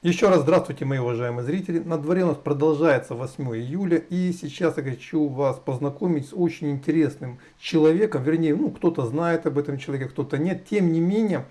Еще раз здравствуйте, мои уважаемые зрители. На дворе у нас продолжается 8 июля. И сейчас я хочу вас познакомить с очень интересным человеком. Вернее, ну кто-то знает об этом человеке, кто-то нет. Тем не менее,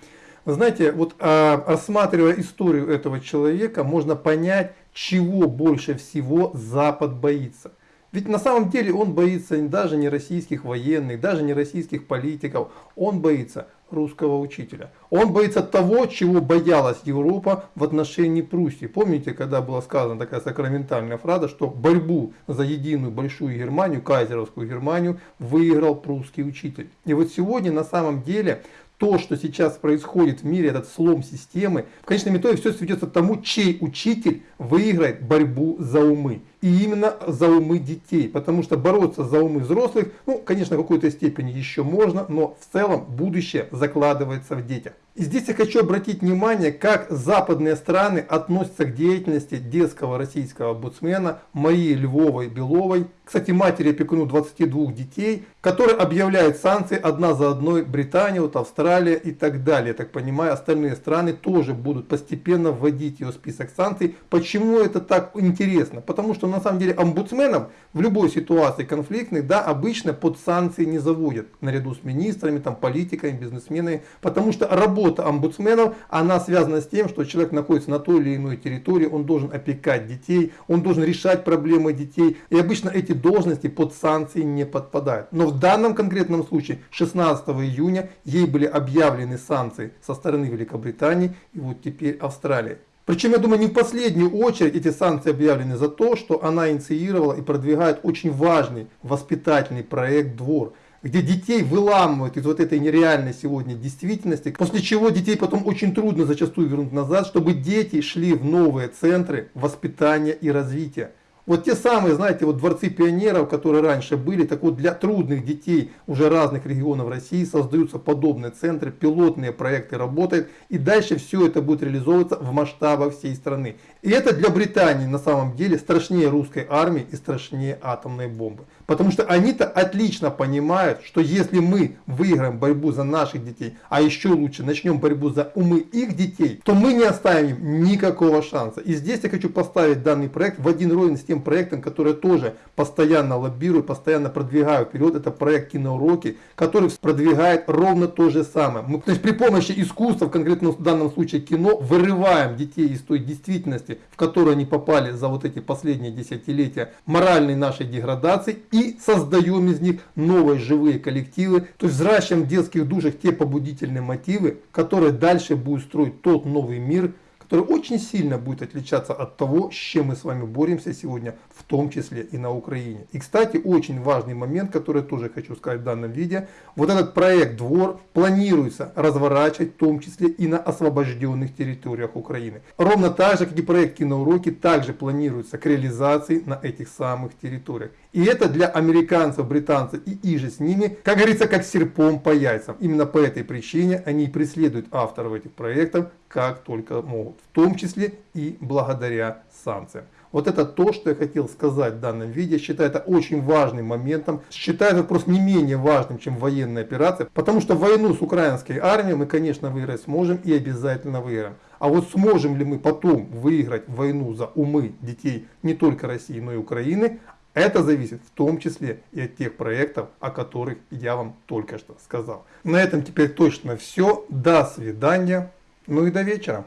вы знаете, вот а, рассматривая историю этого человека, можно понять, чего больше всего Запад боится. Ведь на самом деле он боится даже не российских военных, даже не российских политиков. Он боится русского учителя. Он боится того, чего боялась Европа в отношении Пруссии. Помните, когда была сказана такая сакраментальная фраза, что борьбу за единую большую Германию, кайзеровскую Германию, выиграл прусский учитель. И вот сегодня на самом деле то, что сейчас происходит в мире, этот слом системы, в конечном итоге все сведется к тому, чей учитель выиграет борьбу за умы. И именно за умы детей. Потому что бороться за умы взрослых, ну, конечно, в какой-то степени еще можно, но в целом будущее закладывается в детях. И здесь я хочу обратить внимание, как западные страны относятся к деятельности детского российского омбудсмена Марии Львовой Беловой, кстати, матери опекуну 22 детей, которые объявляют санкции одна за одной Британия, вот Австралия и так далее. Так понимаю, остальные страны тоже будут постепенно вводить ее в список санкций. Почему это так интересно? Потому что на самом деле омбудсменов в любой ситуации конфликтной, да, обычно под санкции не заводят, наряду с министрами, там, политиками, бизнесменами, потому что работа омбудсменов, она связана с тем, что человек находится на той или иной территории, он должен опекать детей, он должен решать проблемы детей, и обычно эти должности под санкции не подпадают. Но в данном конкретном случае 16 июня ей были объявлены санкции со стороны Великобритании и вот теперь Австралии. Причем, я думаю, не в последнюю очередь эти санкции объявлены за то, что она инициировала и продвигает очень важный воспитательный проект «Двор», где детей выламывают из вот этой нереальной сегодня действительности, после чего детей потом очень трудно зачастую вернуть назад, чтобы дети шли в новые центры воспитания и развития. Вот те самые, знаете, вот дворцы пионеров, которые раньше были, так вот для трудных детей уже разных регионов России создаются подобные центры, пилотные проекты работают, и дальше все это будет реализовываться в масштабах всей страны. И это для Британии на самом деле страшнее русской армии и страшнее атомной бомбы. Потому что они-то отлично понимают, что если мы выиграем борьбу за наших детей, а еще лучше начнем борьбу за умы их детей, то мы не оставим никакого шанса. И здесь я хочу поставить данный проект в один уровень с тем проектом, который тоже постоянно лоббирую, постоянно продвигаю вперед. Это проект киноуроки, который продвигает ровно то же самое. Мы, то есть при помощи искусства, конкретно в данном случае кино, вырываем детей из той действительности, в которую они попали за вот эти последние десятилетия моральной нашей деградации и создаем из них новые живые коллективы, то есть взращиваем в детских душах те побудительные мотивы, которые дальше будут строить тот новый мир, который очень сильно будет отличаться от того, с чем мы с вами боремся сегодня, в том числе и на Украине. И, кстати, очень важный момент, который тоже хочу сказать в данном видео. Вот этот проект «Двор» планируется разворачивать в том числе и на освобожденных территориях Украины. Ровно так же, как и проект «Киноуроки», также планируется к реализации на этих самых территориях. И это для американцев, британцев и иже с ними, как говорится, как серпом по яйцам. Именно по этой причине они преследуют авторов этих проектов как только могут, в том числе и благодаря санкциям. Вот это то, что я хотел сказать в данном видео. Считаю это очень важным моментом. Считаю это просто не менее важным, чем военная операция. Потому что войну с украинской армией мы, конечно, выиграть сможем и обязательно выиграем. А вот сможем ли мы потом выиграть войну за умы детей не только России, но и Украины, это зависит в том числе и от тех проектов, о которых я вам только что сказал. На этом теперь точно все. До свидания. Ну и до вечера.